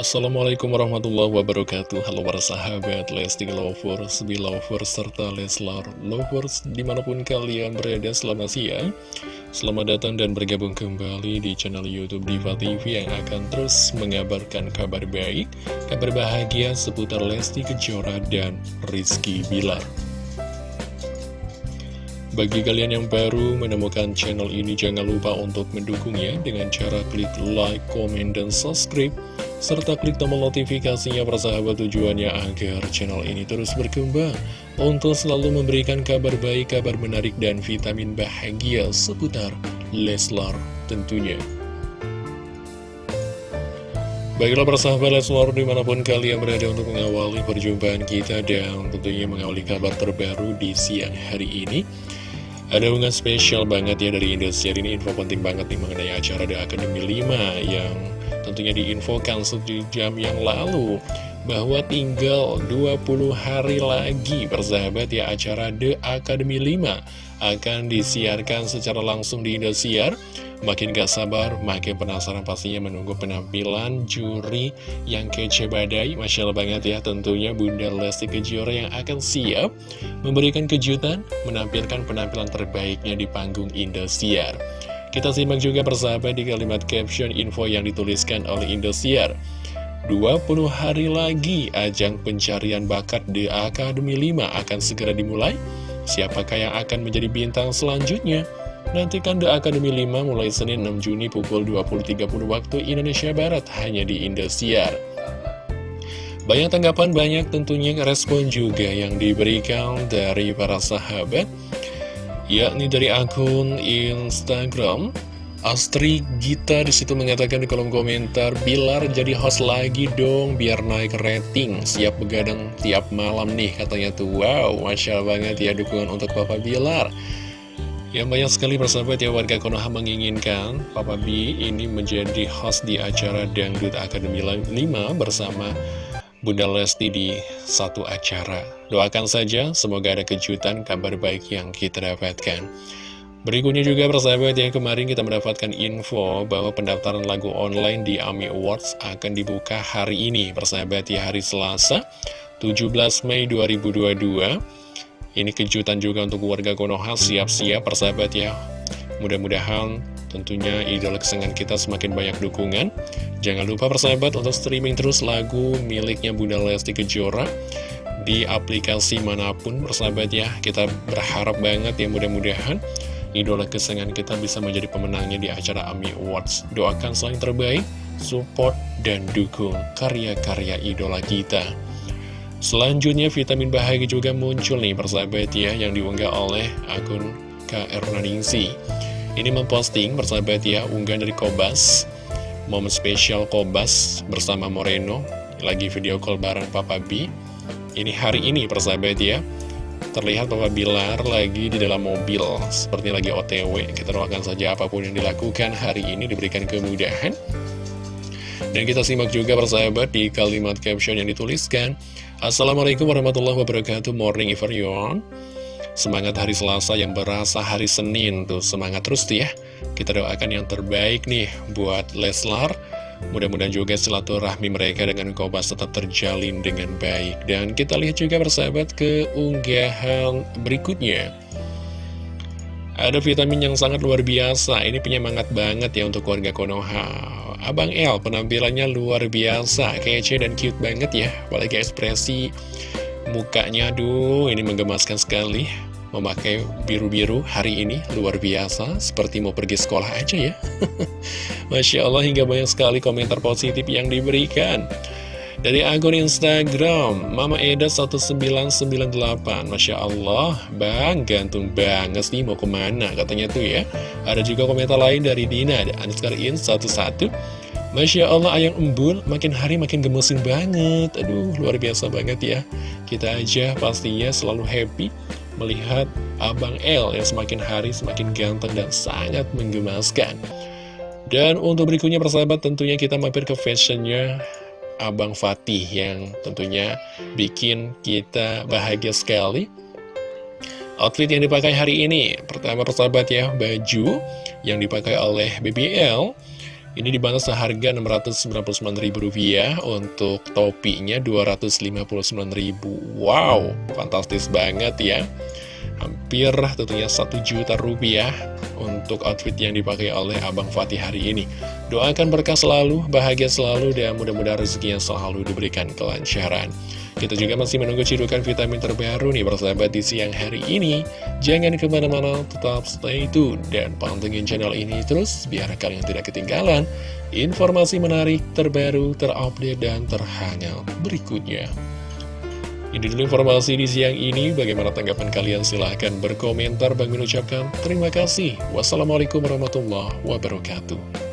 Assalamualaikum warahmatullahi wabarakatuh. Halo para sahabat Lesti Lovers, Belovers, serta Leslar Lovers Di mana pun kalian berada selamat siang. Selamat datang dan bergabung kembali di channel Youtube Diva TV Yang akan terus mengabarkan kabar baik Kabar bahagia seputar Lesti Kejora dan Rizky Bilar. Bagi kalian yang baru menemukan channel ini, jangan lupa untuk mendukungnya dengan cara klik like, komen, dan subscribe serta klik tombol notifikasinya persahabat tujuannya agar channel ini terus berkembang untuk selalu memberikan kabar baik, kabar menarik, dan vitamin bahagia seputar Leslar tentunya. Baiklah persahabat Leslar di mana pun kalian berada untuk mengawali perjumpaan kita dan tentunya mengawali kabar terbaru di siang hari ini. Ada unggahan spesial banget ya dari Indosiar ini info penting banget nih mengenai acara The Academy 5 yang tentunya diinfokan sejam yang lalu bahwa tinggal 20 hari lagi persahabat ya acara The Academy 5 akan disiarkan secara langsung di Indosiar. Makin gak sabar, makin penasaran pastinya menunggu penampilan juri yang kece badai. Masya Allah banget ya tentunya Bunda Lesti Kejora yang akan siap memberikan kejutan Menampilkan penampilan terbaiknya di panggung Indosiar Kita simak juga persahabat di kalimat caption info yang dituliskan oleh Indosiar 20 hari lagi ajang pencarian bakat di Akademi 5 akan segera dimulai Siapakah yang akan menjadi bintang selanjutnya? Nantikan The Academy 5 mulai Senin 6 Juni pukul 20.30 waktu Indonesia Barat hanya di Indosiar. Banyak tanggapan, banyak tentunya respon juga yang diberikan dari para sahabat, yakni dari akun Instagram Astri Gita di situ mengatakan di kolom komentar Bilar jadi host lagi dong biar naik rating. Siap begadang tiap malam nih katanya tuh. Wow, Masya banget ya dukungan untuk Papa Bilar. Yang banyak sekali persahabat ya warga Konoha menginginkan Papa B ini menjadi host di acara Dangdut Academy 5 bersama Bunda Lesti di satu acara. Doakan saja, semoga ada kejutan kabar baik yang kita dapatkan. Berikutnya juga persahabat ya, kemarin kita mendapatkan info bahwa pendaftaran lagu online di AMI Awards akan dibuka hari ini. Persahabat ya, hari Selasa, 17 Mei 2022. Ini kejutan juga untuk warga Konoha, siap-siap persahabat ya. Mudah-mudahan tentunya idola kesenangan kita semakin banyak dukungan. Jangan lupa persahabat untuk streaming terus lagu miliknya Bunda Lesti Kejora di aplikasi mana pun persahabat ya. Kita berharap banget ya mudah-mudahan idola kesenangan kita bisa menjadi pemenangnya di acara AMI Awards. Doakan selain terbaik, support, dan dukung karya-karya idola kita. Selanjutnya vitamin bahagia juga muncul nih persahabat ya yang diunggah oleh akun KR Nadingsi Ini memposting persahabat ya unggahan dari Kobas. Momen spesial Kobas bersama Moreno. Lagi video call bareng Papa B. Ini hari ini persahabat ya Terlihat Papa Bilar lagi di dalam mobil. Seperti lagi otw Kita doakan saja apa pun yang dilakukan hari ini diberikan kemudahan. Dan kita simak juga persahabat di kalimat caption yang dituliskan. Assalamualaikum warahmatullahi wabarakatuh. Morning everyone Semangat hari Selasa yang berasa hari Senin tuh. Semangat terus tuh ya. Kita doakan yang terbaik nih buat Leslar. Mudah-mudahan juga silaturahmi mereka dengan Kobas tetap terjalin dengan baik. Dan kita lihat juga persahabat ke unggahan berikutnya. Ada vitamin yang sangat luar biasa. Ini penyemangat banget ya untuk warga Konoha. Abang L penampilannya luar biasa, kece dan cute banget ya. Apalagi ekspresi mukanya, aduh ini menggemaskan sekali. Memakai biru-biru hari ini. Luar biasa, seperti mau pergi sekolah aja ya. Masya Allah hingga banyak sekali komentar positif yang diberikan. Dari akun Instagram, Mama Eda 1998 Masya Allah, Bang, gantung banget nih mau ke mana Katanya tuh ya. Ada juga komentar lain dari Dina Ada underscore in 11 Masya Allah, Ayang Embul makin hari makin gemesin banget. Aduh, luar biasa banget ya. Kita aja pastinya selalu happy Melihat Abang L yang semakin hari semakin ganteng dan sangat menggemaskan. Dan untuk berikutnya persahabat tentunya kita mampir ke fashionnya Abang Fatih yang tentunya bikin kita bahagia sekali. Outfit yang dipakai hari ini Pertama persahabat ya Baju yang dipakai oleh BBL Ini dibantu seharga Rp699.000 untuk topinya Rp259.000 Wow, fantastis banget ya Hampir tentunya 1 juta rupiah untuk outfit yang dipakai oleh Abang Fatih hari ini Doakan berkah selalu, bahagia selalu, dan mudah-mudahan rezeki yang selalu diberikan kelancaran kita juga masih menunggu cidukan vitamin terbaru nih bersahabat di siang hari ini. Jangan ke mana-mana, tetap stay tune dan pantengin channel ini terus biar kalian tidak ketinggalan informasi menarik, terbaru, terupdate, dan terhangat berikutnya. Ini dulu informasi di siang ini, bagaimana tanggapan kalian? Silahkan berkomentar, Bang mengucapkan terima kasih. Wassalamualaikum warahmatullahi wabarakatuh.